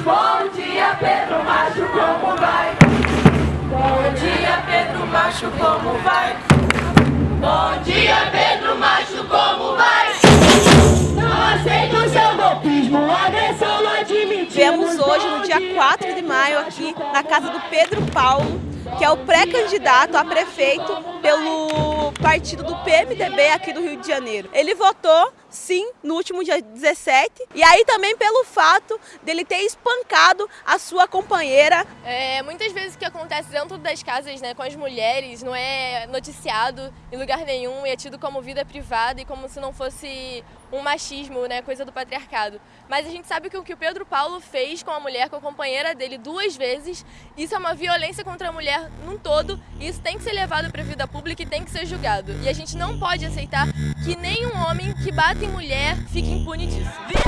bom dia Pedro Macho, como vai? Bom dia Pedro Macho, como vai? Bom dia Pedro Macho, como vai? Não aceito seu golpismo, agressão não admitimos. Viemos hoje, no dia 4 de maio, aqui na casa do Pedro Paulo, que é o pré-candidato a prefeito pelo partido do PMDB aqui do Rio de Janeiro. Ele votou sim no último dia 17 e aí também pelo fato dele ter espancado a sua companheira. É, muitas vezes o que acontece dentro das casas né, com as mulheres não é noticiado em lugar nenhum e é tido como vida privada e como se não fosse um machismo, né, coisa do patriarcado. Mas a gente sabe que o que o Pedro Paulo fez com a mulher, com a companheira dele duas vezes, isso é uma violência contra a mulher num todo e isso tem que ser levado para a vida pública e tem que ser julgado. E a gente não pode aceitar que nenhum homem que bate em mulher fique impune disso.